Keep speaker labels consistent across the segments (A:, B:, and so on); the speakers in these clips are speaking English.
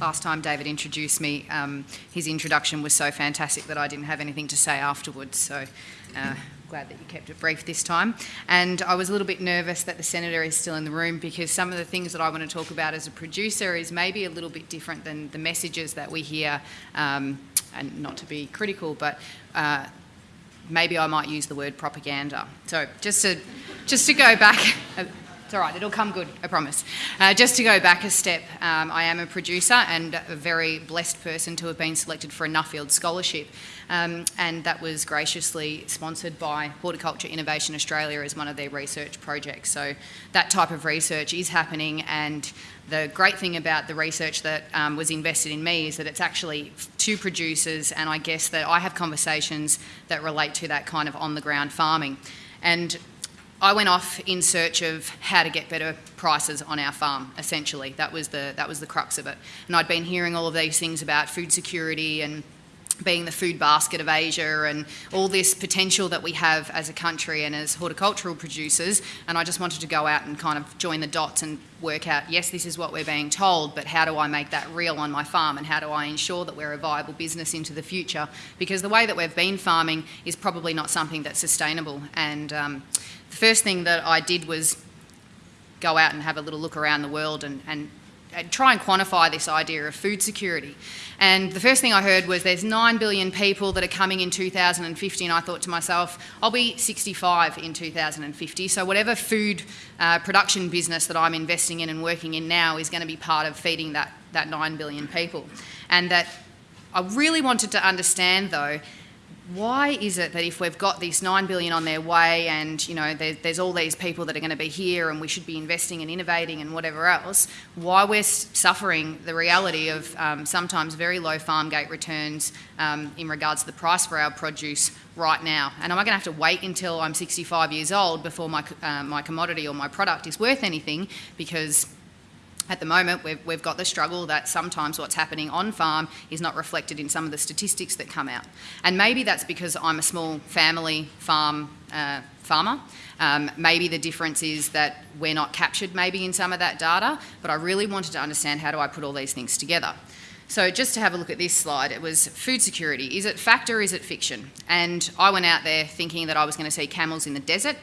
A: last time David introduced me, um, his introduction was so fantastic that I didn't have anything to say afterwards. So uh, glad that you kept it brief this time. And I was a little bit nervous that the Senator is still in the room because some of the things that I want to talk about as a producer is maybe a little bit different than the messages that we hear, um, and not to be critical, but uh, maybe I might use the word propaganda. So just to, just to go back, it's all right, it'll come good, I promise. Uh, just to go back a step, um, I am a producer and a very blessed person to have been selected for a Nuffield Scholarship. Um, and that was graciously sponsored by Horticulture Innovation Australia as one of their research projects. So that type of research is happening and the great thing about the research that um, was invested in me is that it's actually to producers and I guess that I have conversations that relate to that kind of on the ground farming. And I went off in search of how to get better prices on our farm, essentially. That was the, that was the crux of it. And I'd been hearing all of these things about food security and being the food basket of Asia and all this potential that we have as a country and as horticultural producers. And I just wanted to go out and kind of join the dots and work out, yes, this is what we're being told, but how do I make that real on my farm and how do I ensure that we're a viable business into the future? Because the way that we've been farming is probably not something that's sustainable. And um, the first thing that I did was go out and have a little look around the world and, and try and quantify this idea of food security. And the first thing I heard was there's 9 billion people that are coming in 2050, and I thought to myself, I'll be 65 in 2050, so whatever food uh, production business that I'm investing in and working in now is going to be part of feeding that, that 9 billion people. And that I really wanted to understand, though, why is it that if we've got this 9 billion on their way and you know there, there's all these people that are going to be here and we should be investing and innovating and whatever else why we're suffering the reality of um, sometimes very low farm gate returns um, in regards to the price for our produce right now? And am I going to have to wait until I'm 65 years old before my, uh, my commodity or my product is worth anything? Because at the moment, we've, we've got the struggle that sometimes what's happening on farm is not reflected in some of the statistics that come out. And maybe that's because I'm a small family farm uh, farmer. Um, maybe the difference is that we're not captured maybe in some of that data, but I really wanted to understand how do I put all these things together. So just to have a look at this slide, it was food security. Is it fact or is it fiction? And I went out there thinking that I was going to see camels in the desert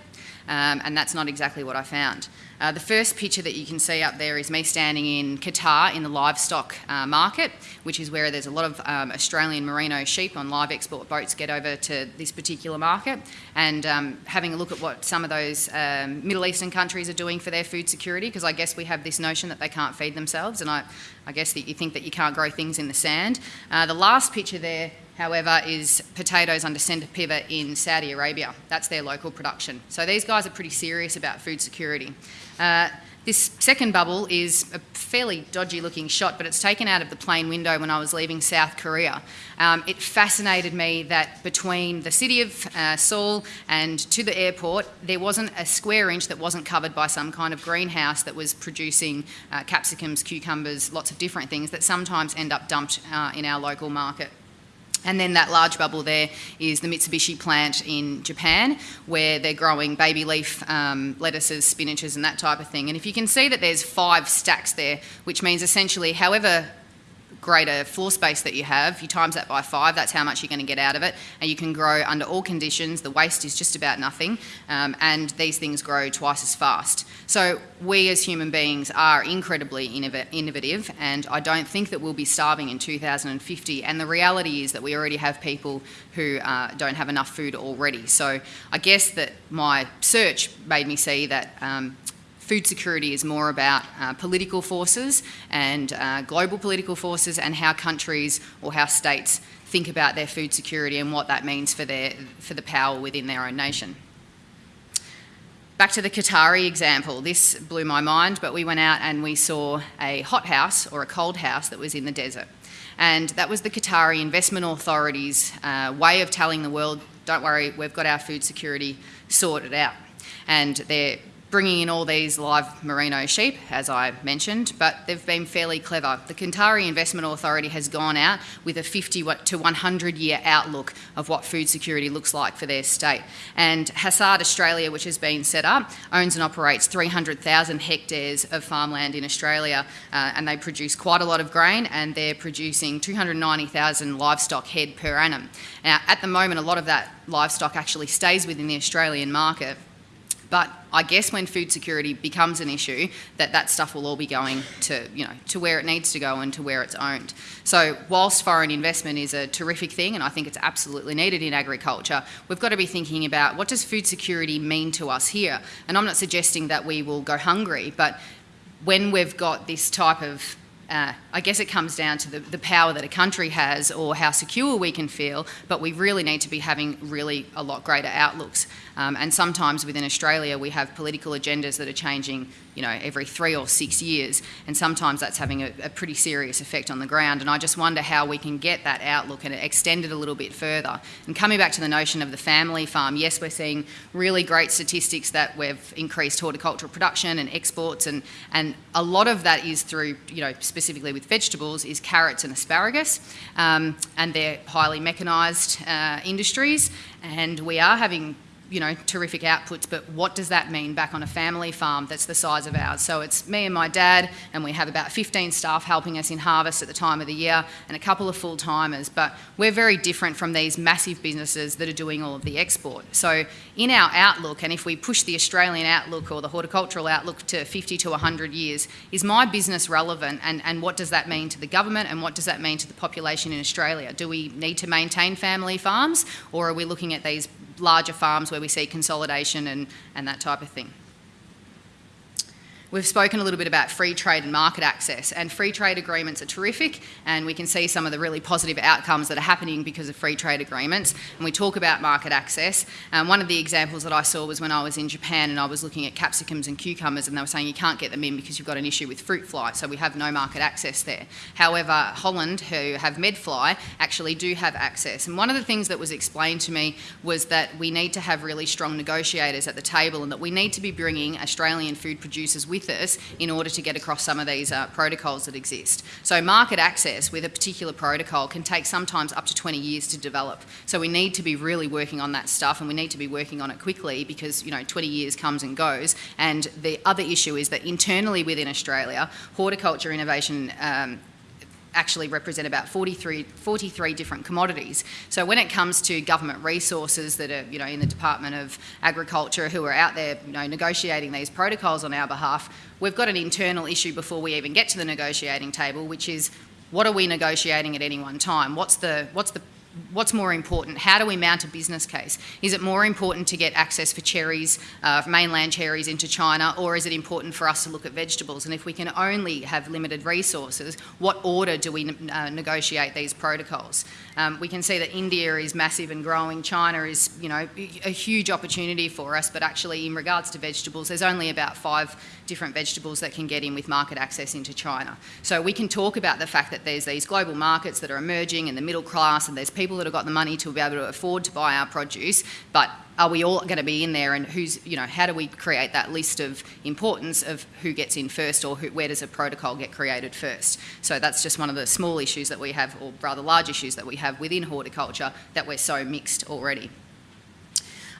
A: um, and that's not exactly what I found. Uh, the first picture that you can see up there is me standing in Qatar in the livestock uh, market, which is where there's a lot of um, Australian merino sheep on live export boats get over to this particular market, and um, having a look at what some of those um, Middle Eastern countries are doing for their food security, because I guess we have this notion that they can't feed themselves, and I, I guess that you think that you can't grow things in the sand. Uh, the last picture there however, is potatoes under centre pivot in Saudi Arabia. That's their local production. So these guys are pretty serious about food security. Uh, this second bubble is a fairly dodgy looking shot, but it's taken out of the plane window when I was leaving South Korea. Um, it fascinated me that between the city of uh, Seoul and to the airport, there wasn't a square inch that wasn't covered by some kind of greenhouse that was producing uh, capsicums, cucumbers, lots of different things that sometimes end up dumped uh, in our local market. And then that large bubble there is the Mitsubishi plant in Japan, where they're growing baby leaf um, lettuces, spinaches, and that type of thing. And if you can see that there's five stacks there, which means essentially however greater floor space that you have, you times that by five, that's how much you're going to get out of it. And you can grow under all conditions. The waste is just about nothing. Um, and these things grow twice as fast. So we as human beings are incredibly innovative and I don't think that we'll be starving in 2050. And the reality is that we already have people who uh, don't have enough food already. So I guess that my search made me see that um, food security is more about uh, political forces and uh, global political forces and how countries or how states think about their food security and what that means for, their, for the power within their own nation. Back to the Qatari example, this blew my mind, but we went out and we saw a hot house or a cold house that was in the desert. And that was the Qatari Investment Authority's uh, way of telling the world, don't worry, we've got our food security sorted out. And they're bringing in all these live merino sheep, as I mentioned, but they've been fairly clever. The Qatari Investment Authority has gone out with a 50 to 100 year outlook of what food security looks like for their state. And Hassad Australia, which has been set up, owns and operates 300,000 hectares of farmland in Australia, uh, and they produce quite a lot of grain, and they're producing 290,000 livestock head per annum. Now, at the moment, a lot of that livestock actually stays within the Australian market but I guess when food security becomes an issue, that that stuff will all be going to, you know, to where it needs to go and to where it's owned. So whilst foreign investment is a terrific thing, and I think it's absolutely needed in agriculture, we've got to be thinking about what does food security mean to us here? And I'm not suggesting that we will go hungry, but when we've got this type of uh, I guess it comes down to the, the power that a country has or how secure we can feel, but we really need to be having really a lot greater outlooks. Um, and sometimes within Australia, we have political agendas that are changing, you know, every three or six years, and sometimes that's having a, a pretty serious effect on the ground. And I just wonder how we can get that outlook and extend it a little bit further. And coming back to the notion of the family farm, yes, we're seeing really great statistics that we've increased horticultural production and exports, and, and a lot of that is through, you know, specifically with vegetables, is carrots and asparagus, um, and they're highly mechanised uh, industries, and we are having you know, terrific outputs, but what does that mean back on a family farm that's the size of ours? So it's me and my dad, and we have about 15 staff helping us in harvest at the time of the year, and a couple of full timers. But we're very different from these massive businesses that are doing all of the export. So in our outlook, and if we push the Australian outlook or the horticultural outlook to 50 to 100 years, is my business relevant, and, and what does that mean to the government, and what does that mean to the population in Australia? Do we need to maintain family farms, or are we looking at these larger farms where we see consolidation and, and that type of thing. We've spoken a little bit about free trade and market access, and free trade agreements are terrific, and we can see some of the really positive outcomes that are happening because of free trade agreements. And we talk about market access. Um, one of the examples that I saw was when I was in Japan and I was looking at capsicums and cucumbers, and they were saying you can't get them in because you've got an issue with fruit fly, so we have no market access there. However, Holland, who have medfly, actually do have access. And one of the things that was explained to me was that we need to have really strong negotiators at the table, and that we need to be bringing Australian food producers with with us in order to get across some of these uh, protocols that exist. So market access with a particular protocol can take sometimes up to 20 years to develop. So we need to be really working on that stuff and we need to be working on it quickly because, you know, 20 years comes and goes. And the other issue is that internally within Australia, horticulture innovation um, actually represent about 43, 43 different commodities. So when it comes to government resources that are, you know, in the Department of Agriculture who are out there, you know, negotiating these protocols on our behalf, we've got an internal issue before we even get to the negotiating table, which is what are we negotiating at any one time? What's the, what's the what's more important? How do we mount a business case? Is it more important to get access for cherries, uh, mainland cherries into China, or is it important for us to look at vegetables? And if we can only have limited resources, what order do we uh, negotiate these protocols? Um, we can see that India is massive and growing. China is, you know, a huge opportunity for us, but actually in regards to vegetables, there's only about five different vegetables that can get in with market access into China. So we can talk about the fact that there's these global markets that are emerging and the middle class and there's people that have got the money to be able to afford to buy our produce, but are we all going to be in there and who's, you know, how do we create that list of importance of who gets in first or who, where does a protocol get created first? So that's just one of the small issues that we have, or rather large issues that we have within horticulture that we're so mixed already.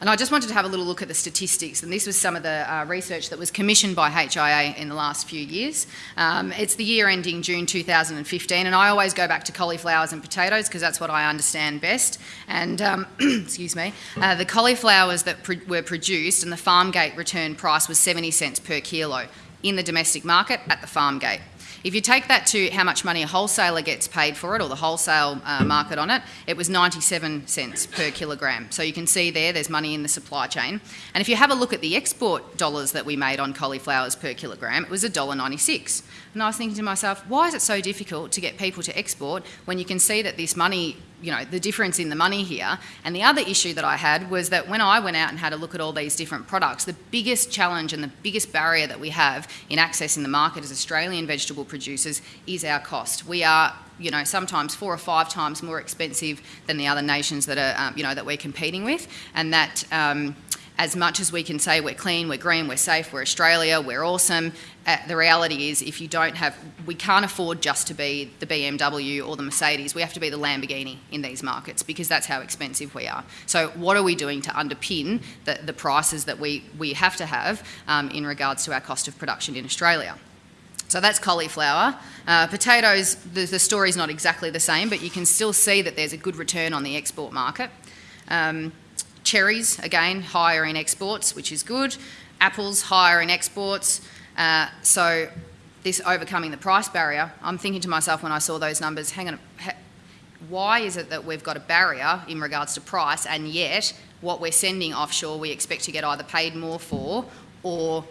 A: And I just wanted to have a little look at the statistics, and this was some of the uh, research that was commissioned by HIA in the last few years. Um, it's the year ending June 2015, and I always go back to cauliflowers and potatoes because that's what I understand best. And, um, excuse me, uh, the cauliflowers that were produced and the farm gate return price was 70 cents per kilo in the domestic market at the farm gate. If you take that to how much money a wholesaler gets paid for it, or the wholesale uh, market on it, it was 97 cents per kilogram. So you can see there, there's money in the supply chain. And if you have a look at the export dollars that we made on cauliflowers per kilogram, it was $1.96. And I was thinking to myself, why is it so difficult to get people to export when you can see that this money you know, the difference in the money here. And the other issue that I had was that when I went out and had a look at all these different products, the biggest challenge and the biggest barrier that we have in accessing the market as Australian vegetable producers is our cost. We are you know, sometimes four or five times more expensive than the other nations that are, um, you know, that we're competing with, and that um, as much as we can say we're clean, we're green, we're safe, we're Australia, we're awesome, uh, the reality is if you don't have, we can't afford just to be the BMW or the Mercedes, we have to be the Lamborghini in these markets because that's how expensive we are. So what are we doing to underpin the, the prices that we, we have to have um, in regards to our cost of production in Australia? So that's cauliflower. Uh, potatoes, the, the story's not exactly the same, but you can still see that there's a good return on the export market. Um, cherries, again, higher in exports, which is good. Apples, higher in exports. Uh, so this overcoming the price barrier, I'm thinking to myself when I saw those numbers, hang on, why is it that we've got a barrier in regards to price and yet what we're sending offshore we expect to get either paid more for or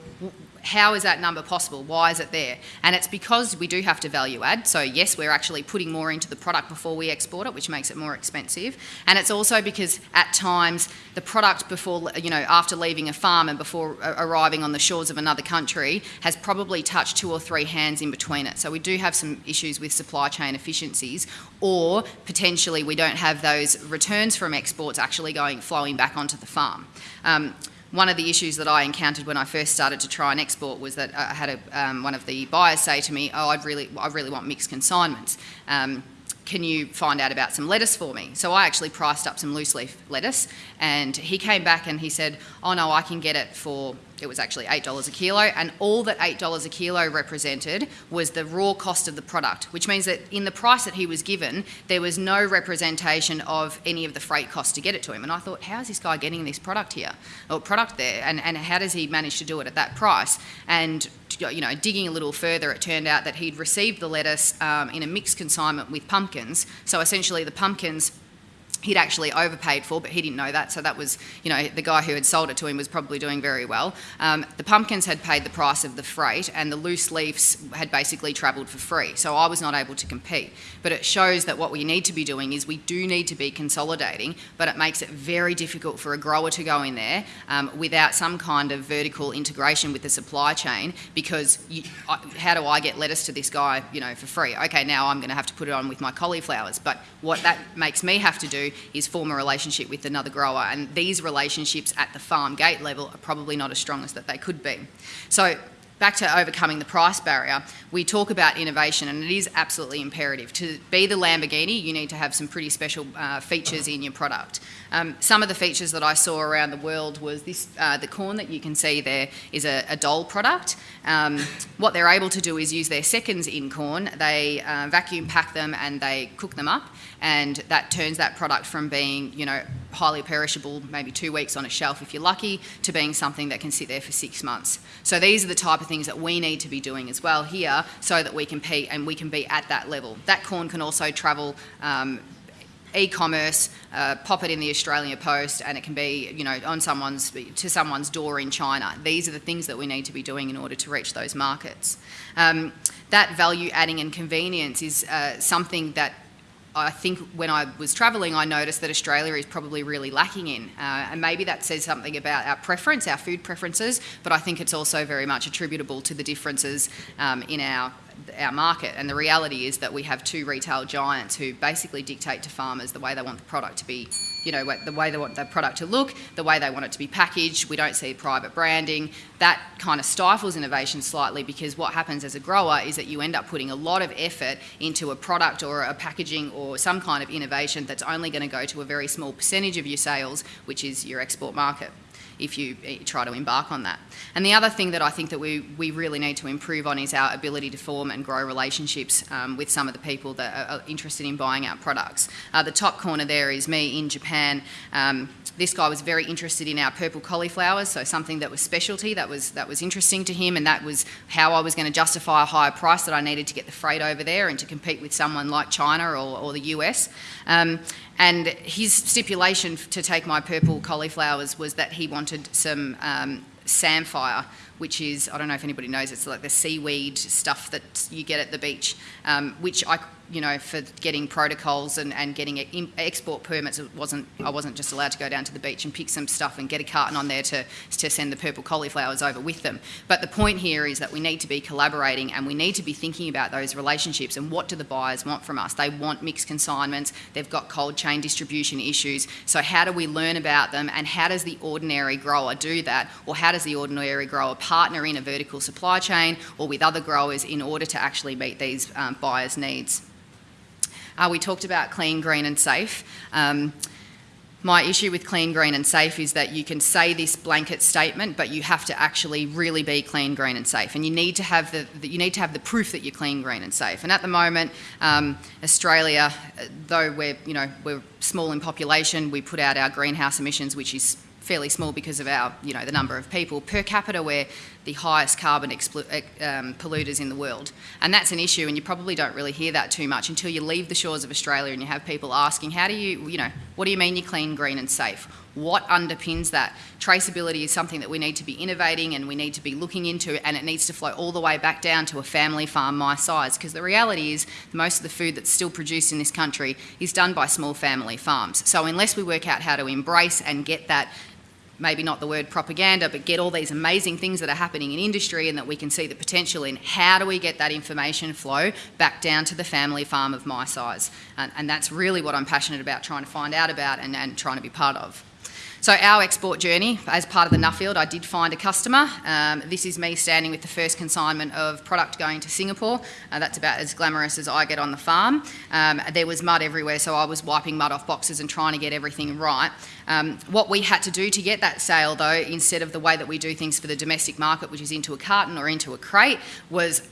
A: how is that number possible? Why is it there? And it's because we do have to value add. So yes, we're actually putting more into the product before we export it, which makes it more expensive. And it's also because at times the product before, you know, after leaving a farm and before arriving on the shores of another country has probably touched two or three hands in between it. So we do have some issues with supply chain efficiencies or potentially we don't have those returns from exports actually going flowing back onto the farm. Um, one of the issues that I encountered when I first started to try and export was that I had a, um, one of the buyers say to me, "Oh, I'd really, I really want mixed consignments. Um, can you find out about some lettuce for me?" So I actually priced up some loose leaf lettuce, and he came back and he said, "Oh no, I can get it for it was actually $8 a kilo, and all that $8 a kilo represented was the raw cost of the product, which means that in the price that he was given, there was no representation of any of the freight costs to get it to him. And I thought, how is this guy getting this product here, or product there, and, and how does he manage to do it at that price? And you know, digging a little further, it turned out that he'd received the lettuce um, in a mixed consignment with pumpkins. So essentially, the pumpkins he'd actually overpaid for, but he didn't know that. So that was, you know, the guy who had sold it to him was probably doing very well. Um, the pumpkins had paid the price of the freight, and the loose leaves had basically travelled for free. So I was not able to compete. But it shows that what we need to be doing is we do need to be consolidating, but it makes it very difficult for a grower to go in there um, without some kind of vertical integration with the supply chain. Because you, I, how do I get lettuce to this guy, you know, for free? Okay, now I'm going to have to put it on with my cauliflowers. But what that makes me have to do is form a relationship with another grower. And these relationships at the farm gate level are probably not as strong as that they could be. So back to overcoming the price barrier, we talk about innovation and it is absolutely imperative. To be the Lamborghini, you need to have some pretty special uh, features in your product. Um, some of the features that I saw around the world was this, uh, the corn that you can see there is a, a product. Um, what they're able to do is use their seconds in corn, they uh, vacuum pack them and they cook them up and that turns that product from being, you know, highly perishable, maybe two weeks on a shelf if you're lucky, to being something that can sit there for six months. So these are the type of things that we need to be doing as well here so that we compete and we can be at that level. That corn can also travel um, e-commerce, uh, pop it in the Australian Post, and it can be, you know, on someone's to someone's door in China. These are the things that we need to be doing in order to reach those markets. Um, that value adding and convenience is uh, something that I think when I was travelling, I noticed that Australia is probably really lacking in. Uh, and maybe that says something about our preference, our food preferences, but I think it's also very much attributable to the differences um, in our our market. And the reality is that we have two retail giants who basically dictate to farmers the way they want the product to be, you know, the way they want the product to look, the way they want it to be packaged. We don't see private branding. That kind of stifles innovation slightly because what happens as a grower is that you end up putting a lot of effort into a product or a packaging or some kind of innovation that's only going to go to a very small percentage of your sales, which is your export market if you eh, try to embark on that. And the other thing that I think that we, we really need to improve on is our ability to form and grow relationships um, with some of the people that are interested in buying our products. Uh, the top corner there is me in Japan. Um, this guy was very interested in our purple cauliflowers, so something that was specialty, that was, that was interesting to him, and that was how I was going to justify a higher price that I needed to get the freight over there and to compete with someone like China or, or the US. Um, and his stipulation to take my purple cauliflowers was that he wanted some um, samphire, which is, I don't know if anybody knows, it's like the seaweed stuff that you get at the beach, um, which I you know, for getting protocols and, and getting export permits, it wasn't, I wasn't just allowed to go down to the beach and pick some stuff and get a carton on there to, to send the purple cauliflowers over with them. But the point here is that we need to be collaborating and we need to be thinking about those relationships and what do the buyers want from us? They want mixed consignments, they've got cold chain distribution issues. So how do we learn about them and how does the ordinary grower do that? Or how does the ordinary grower partner in a vertical supply chain or with other growers in order to actually meet these um, buyers' needs? Uh, we talked about clean, green and safe. Um, my issue with clean, green and safe is that you can say this blanket statement, but you have to actually really be clean, green and safe. And you need to have the, you need to have the proof that you're clean, green and safe. And at the moment, um, Australia, though we're, you know, we're small in population, we put out our greenhouse emissions, which is fairly small because of our, you know, the number of people. Per capita, we're the highest carbon um, polluters in the world. And that's an issue, and you probably don't really hear that too much until you leave the shores of Australia and you have people asking, how do you, you know, what do you mean you're clean, green and safe? What underpins that? Traceability is something that we need to be innovating and we need to be looking into and it needs to flow all the way back down to a family farm my size because the reality is most of the food that's still produced in this country is done by small family farms. So unless we work out how to embrace and get that maybe not the word propaganda, but get all these amazing things that are happening in industry and that we can see the potential in. How do we get that information flow back down to the family farm of my size? And, and that's really what I'm passionate about trying to find out about and, and trying to be part of. So our export journey, as part of the Nuffield, I did find a customer. Um, this is me standing with the first consignment of product going to Singapore. Uh, that's about as glamorous as I get on the farm. Um, there was mud everywhere, so I was wiping mud off boxes and trying to get everything right. Um, what we had to do to get that sale, though, instead of the way that we do things for the domestic market, which is into a carton or into a crate, was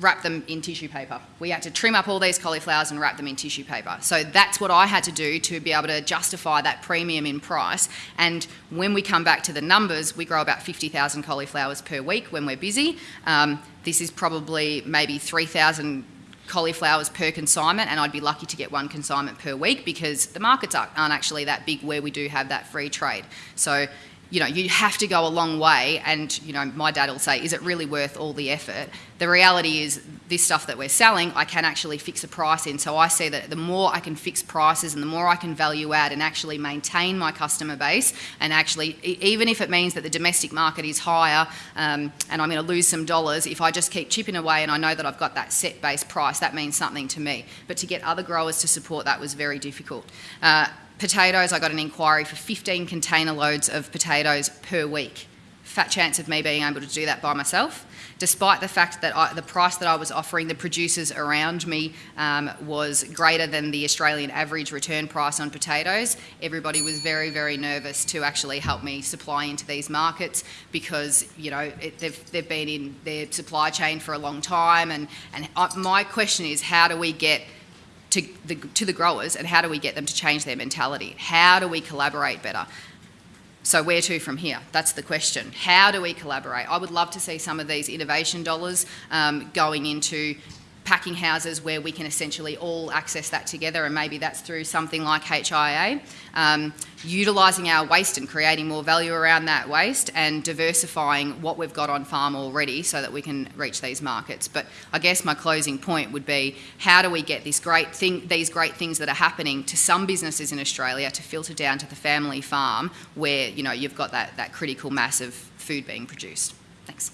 A: wrap them in tissue paper. We had to trim up all these cauliflowers and wrap them in tissue paper. So that's what I had to do to be able to justify that premium in price. And when we come back to the numbers, we grow about 50,000 cauliflowers per week when we're busy. Um, this is probably maybe 3,000 cauliflowers per consignment and I'd be lucky to get one consignment per week because the markets aren't actually that big where we do have that free trade. So you know, you have to go a long way and, you know, my dad will say, is it really worth all the effort? The reality is this stuff that we're selling, I can actually fix a price in. So I see that the more I can fix prices and the more I can value add and actually maintain my customer base and actually, even if it means that the domestic market is higher um, and I'm going to lose some dollars, if I just keep chipping away and I know that I've got that set base price, that means something to me. But to get other growers to support that was very difficult. Uh, potatoes, I got an inquiry for 15 container loads of potatoes per week. Fat chance of me being able to do that by myself, despite the fact that I, the price that I was offering the producers around me um, was greater than the Australian average return price on potatoes. Everybody was very, very nervous to actually help me supply into these markets because, you know, it, they've, they've been in their supply chain for a long time. And, and I, my question is, how do we get to the, to the growers and how do we get them to change their mentality? How do we collaborate better? So where to from here? That's the question. How do we collaborate? I would love to see some of these innovation dollars um, going into packing houses where we can essentially all access that together and maybe that's through something like HIA. Um, utilising our waste and creating more value around that waste and diversifying what we've got on farm already so that we can reach these markets. But I guess my closing point would be how do we get this great thing, these great things that are happening to some businesses in Australia to filter down to the family farm where you know you've got that, that critical mass of food being produced. Thanks.